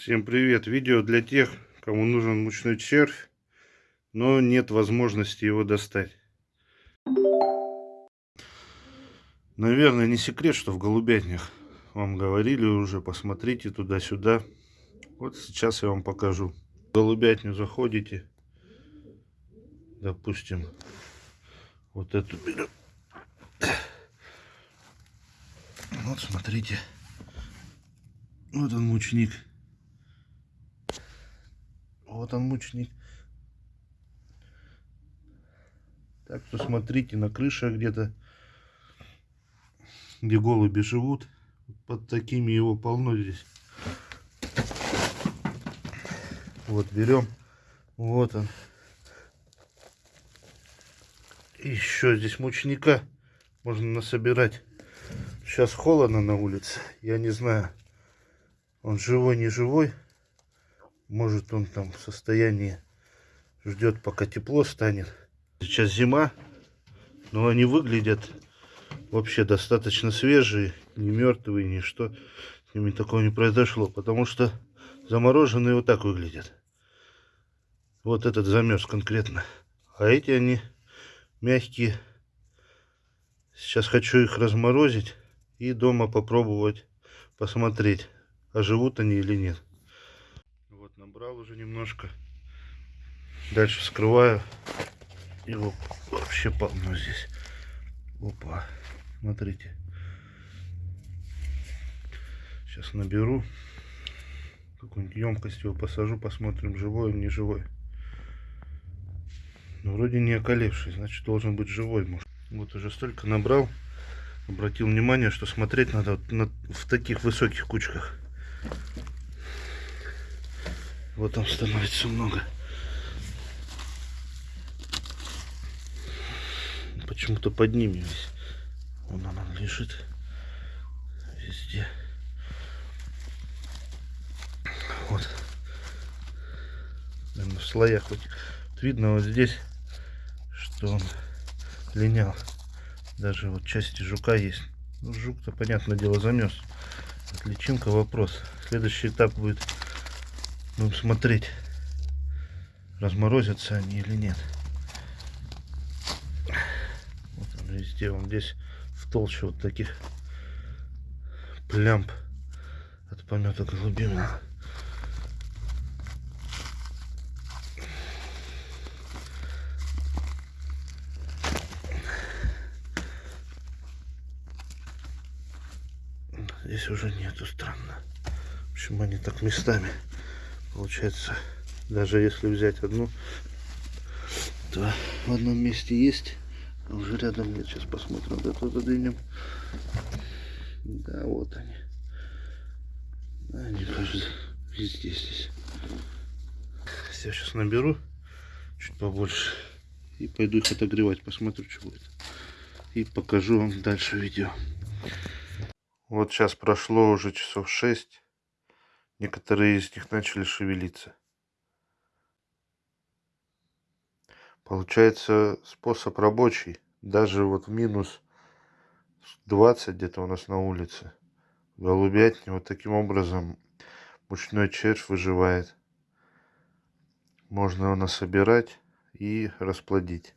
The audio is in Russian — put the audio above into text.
Всем привет! Видео для тех, кому нужен мучной червь, но нет возможности его достать. Наверное, не секрет, что в голубятнях вам говорили уже, посмотрите туда-сюда. Вот сейчас я вам покажу. В голубятню заходите, допустим, вот эту берем. Вот смотрите, вот он мучник. Вот он мучник. Так что смотрите на крыше где-то, где голуби живут. Под такими его полно здесь. Вот берем. Вот он. Еще здесь мучника можно насобирать. Сейчас холодно на улице. Я не знаю, он живой, не живой. Может он там в состоянии ждет, пока тепло станет. Сейчас зима, но они выглядят вообще достаточно свежие, не мертвые, ничто. С ними такого не произошло, потому что замороженные вот так выглядят. Вот этот замерз конкретно. А эти они мягкие. Сейчас хочу их разморозить и дома попробовать посмотреть, а живут они или нет набрал уже немножко. Дальше скрываю. Его вообще полно здесь. Опа. Смотрите. Сейчас наберу. Какую-нибудь емкость его посажу. Посмотрим, живой он, не живой. Ну, вроде не околевший. Значит, должен быть живой. Может. Вот уже столько набрал. Обратил внимание, что смотреть надо вот на, в таких высоких кучках. Вот там становится много. Почему-то под ними весь. Вон она лежит. Везде. Вот. Наверное, в слоях. Вот видно вот здесь, что он линял. Даже вот части жука есть. Ну, жук-то, понятное дело, замес. Личинка вопрос. Следующий этап будет Будем смотреть, разморозятся они или нет. Вот он везде, он здесь в толще вот таких плямб от помета голубины. Здесь уже нету странно. Почему они так местами? Получается, даже если взять одну, то в одном месте есть, а уже рядом нет. Сейчас посмотрим, до туда двинем. Да, вот они. Они, кажется, везде здесь. Я сейчас наберу чуть побольше и пойду их отогревать, посмотрю, что будет. И покажу вам дальше видео. Вот сейчас прошло уже часов 6. Некоторые из них начали шевелиться. Получается способ рабочий. Даже вот в минус 20 где-то у нас на улице. Голубятни вот таким образом мучной червь выживает. Можно его насобирать и расплодить.